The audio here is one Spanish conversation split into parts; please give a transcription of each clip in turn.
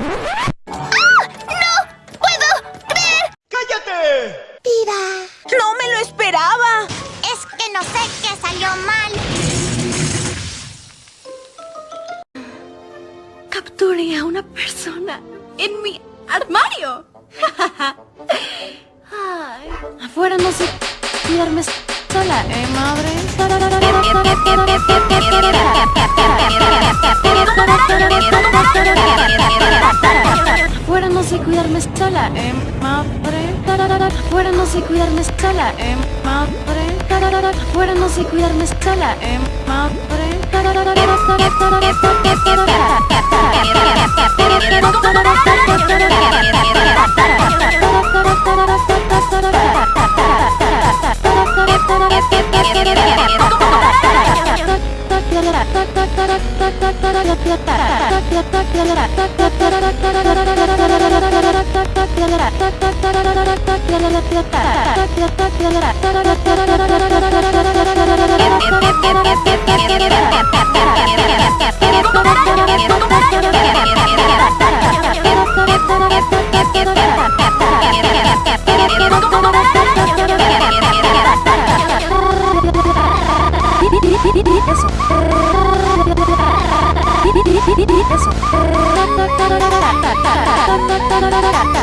¡No! ¡Puedo creer! ¡Cállate! ¡Viva! ¡No me lo esperaba! Es que no sé qué salió mal. Capturé a una persona en mi armario. Afuera no sé quedarme sola, ¿eh, madre? está la madre, fuera no sé cuidarme está la M madre, fuera no sé cuidarme está la madre, Get, get, get, get, get, get, get, get.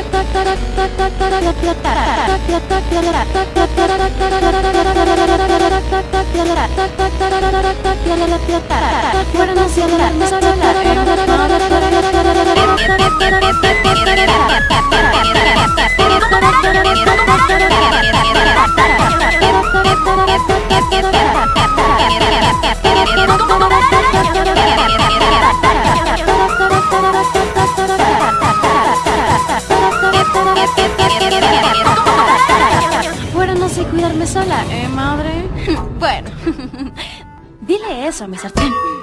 Get up, Dile eso a mi sartén.